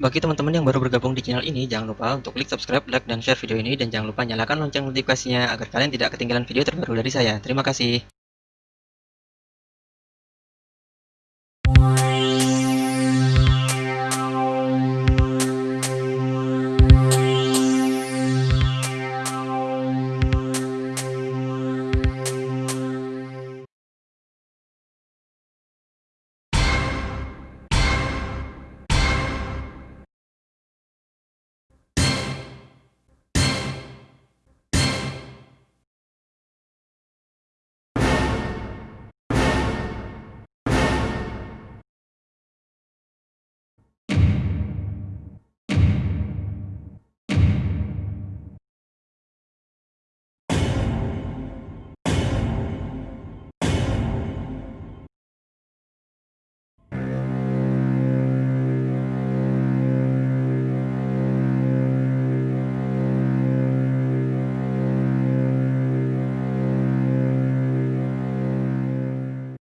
Bagi teman-teman yang baru bergabung di channel ini, jangan lupa untuk klik subscribe, like, dan share video ini, dan jangan lupa nyalakan lonceng notifikasinya agar kalian tidak ketinggalan video terbaru dari saya. Terima kasih.